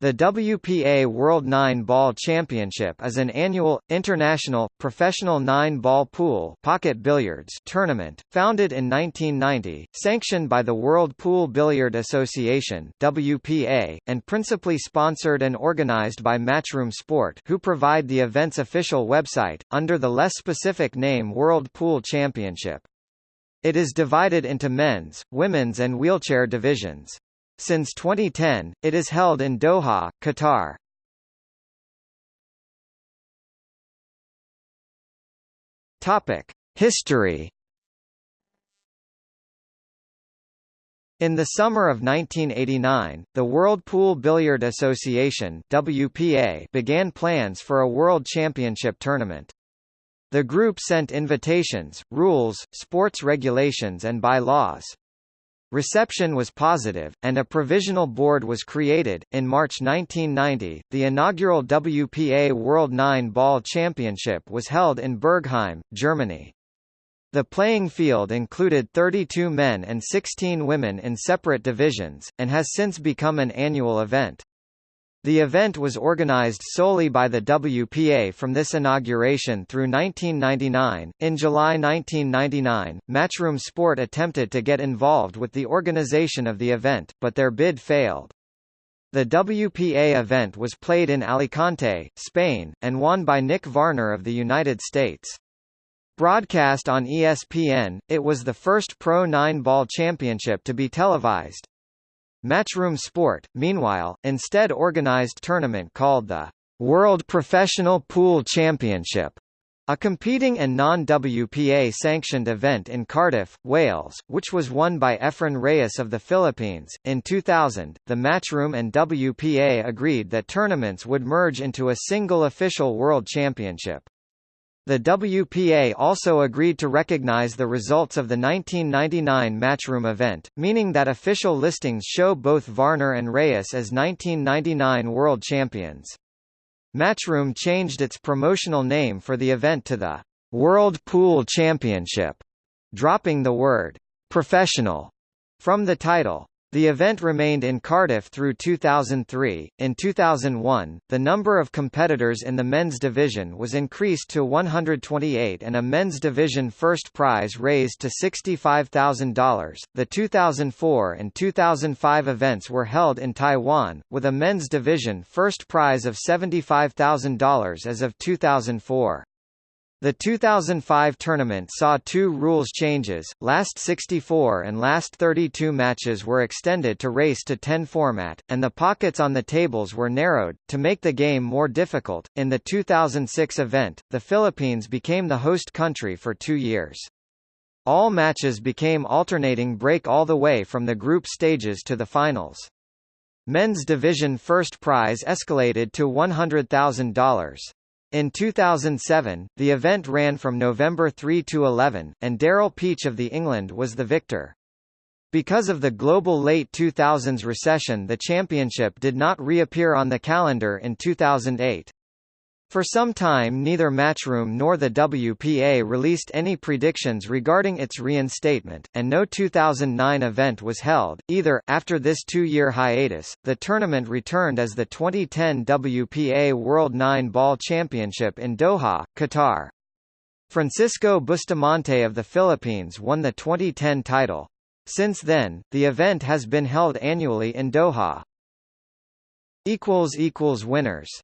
The WPA World Nine-Ball Championship is an annual, international, professional nine-ball pool pocket billiards tournament, founded in 1990, sanctioned by the World Pool Billiard Association WPA, and principally sponsored and organized by Matchroom Sport who provide the event's official website, under the less specific name World Pool Championship. It is divided into men's, women's and wheelchair divisions. Since 2010, it is held in Doha, Qatar. Topic: History. In the summer of 1989, the World Pool Billiard Association (WPA) began plans for a World Championship tournament. The group sent invitations, rules, sports regulations and bylaws. Reception was positive, and a provisional board was created. In March 1990, the inaugural WPA World Nine Ball Championship was held in Bergheim, Germany. The playing field included 32 men and 16 women in separate divisions, and has since become an annual event. The event was organized solely by the WPA from this inauguration through 1999. In July 1999, Matchroom Sport attempted to get involved with the organization of the event, but their bid failed. The WPA event was played in Alicante, Spain, and won by Nick Varner of the United States. Broadcast on ESPN, it was the first Pro 9-ball championship to be televised. Matchroom Sport, meanwhile, instead organized tournament called the World Professional Pool Championship, a competing and non-WPA sanctioned event in Cardiff, Wales, which was won by Efren Reyes of the Philippines. In 2000, the Matchroom and WPA agreed that tournaments would merge into a single official World Championship. The WPA also agreed to recognize the results of the 1999 Matchroom event, meaning that official listings show both Varner and Reyes as 1999 world champions. Matchroom changed its promotional name for the event to the World Pool Championship, dropping the word professional from the title. The event remained in Cardiff through 2003. In 2001, the number of competitors in the men's division was increased to 128 and a men's division first prize raised to $65,000. The 2004 and 2005 events were held in Taiwan, with a men's division first prize of $75,000 as of 2004. The 2005 tournament saw two rules changes, last 64 and last 32 matches were extended to race to 10 format, and the pockets on the tables were narrowed, to make the game more difficult. In the 2006 event, the Philippines became the host country for two years. All matches became alternating break all the way from the group stages to the finals. Men's division first prize escalated to $100,000. In 2007, the event ran from November 3 to 11, and Daryl Peach of the England was the victor. Because of the global late 2000s recession the championship did not reappear on the calendar in 2008. For some time neither Matchroom nor the WPA released any predictions regarding its reinstatement, and no 2009 event was held, either. After this two-year hiatus, the tournament returned as the 2010 WPA World Nine-Ball Championship in Doha, Qatar. Francisco Bustamante of the Philippines won the 2010 title. Since then, the event has been held annually in Doha. Winners